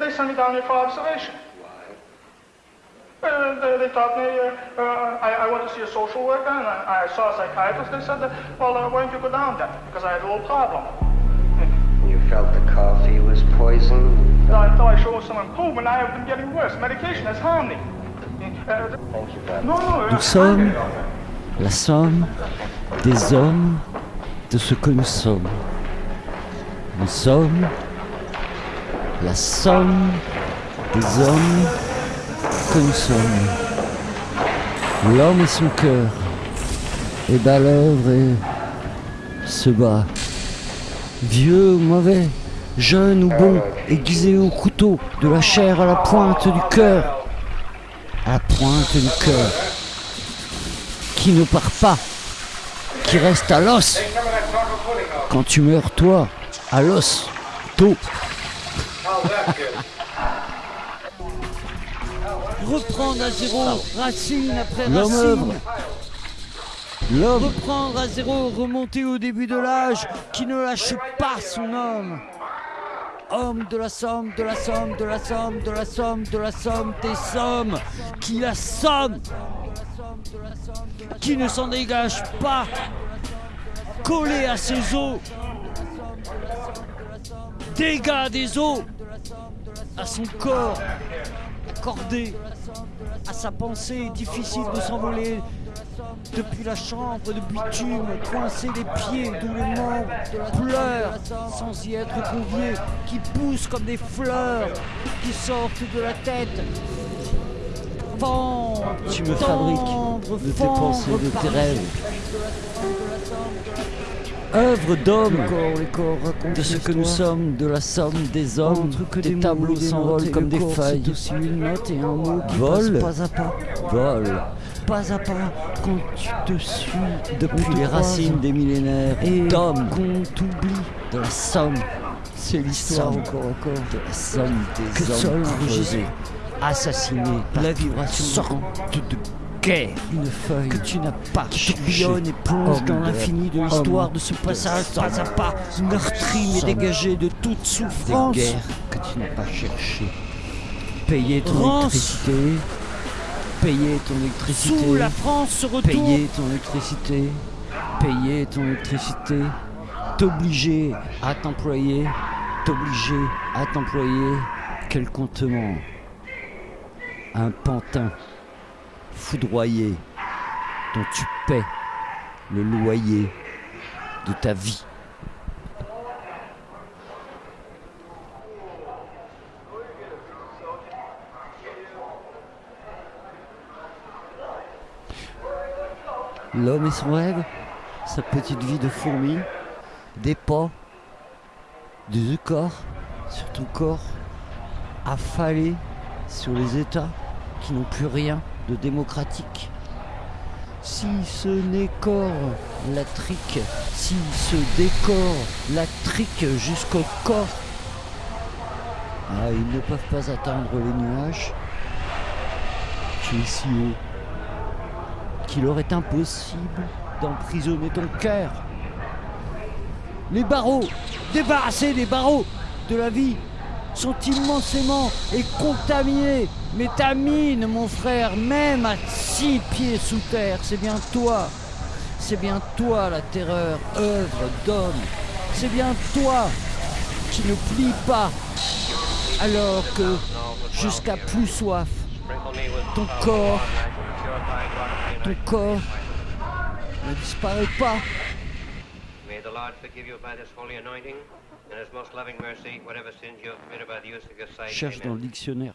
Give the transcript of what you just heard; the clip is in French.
They sent me down here for observation. Why? Uh, they, they taught me, uh, uh, I, I went to see a social worker and I, I saw a psychiatrist. They said, that, well, uh, why don't you go down there? Because I had a little problem. You felt the coffee was poisoned? thought I showed some improvement, I have been getting worse. Medication has harmed me. Uh, Thank you very no, much. no, Nous sommes la somme des hommes de ce que nous sommes. Nous sommes la somme des hommes que nous sommes. L'homme et son cœur est à l'œuvre et se bat. Vieux ou mauvais, jeune ou bon, aiguisé au couteau, de la chair à la pointe du cœur, à la pointe du cœur, qui ne part pas, qui reste à l'os. Quand tu meurs, toi, à l'os, tôt. Reprendre à zéro, racine après racine. L'homme, Reprendre à zéro, remonter au début de l'âge, qui ne lâche pas son homme. Homme de la somme, de la somme, de la somme, de la somme, de la somme, des sommes, qui la somme, qui ne s'en dégage pas, collé à ses os, dégâts des os, à son corps, accordé à sa pensée, difficile de s'envoler depuis la chambre de bitume, coincé les pieds, d'où les membres sans y être conviés, qui poussent comme des fleurs, qui sortent de la tête. Tu me fabriques de tes pensées, de tes rêves. œuvre d'homme, de ce que nous sommes, de la somme des hommes, que des des tableaux s'envolent comme des corps, feuilles. C'est aussi une note et un mot qui Vol. passe pas à pas. Vol, Pas à pas, quand tu te suis depuis te les racines des millénaires, et d'hommes, qu'on t'oublie. de la somme, C'est l'histoire encore encore. de la somme des hommes creusés, assassinés par la vibration sorte de guerre. une feuille que tu n'as pas cherché. tourbillonne et plonge dans l'infini de l'histoire de ce de passage pas à pas, meurtri mais dégagé de toute des souffrance. guerres que tu n'as pas cherchées. Payer ton électricité, payer ton électricité, Sous la France se retourne. payer ton électricité, payer ton électricité, t'obliger à t'employer, t'obliger à t'employer, quel contenant, un pantin foudroyé dont tu paies le loyer de ta vie. L'homme et son rêve, sa petite vie de fourmi, des pas, des corps sur ton corps, affalé sur les États qui n'ont plus rien de démocratique. Si ce n'est la trique, si ce décor la trique jusqu'au corps, ah, ils ne peuvent pas atteindre les nuages. Tu es si haut qu'il leur est impossible d'emprisonner ton cœur. Les barreaux, débarrassés des barreaux de la vie, sont immensément et contaminés. Mais ta mine, mon frère, même à six pieds sous terre, c'est bien toi. C'est bien toi la terreur, œuvre d'homme. C'est bien toi qui ne plie pas alors que jusqu'à plus soif, ton corps, ton corps ne disparaît pas. Lord forgive you by this holy anointing, and his most loving mercy, whatever sins you have committed by the use of your sight. Cherche Amen. dans le dictionnaire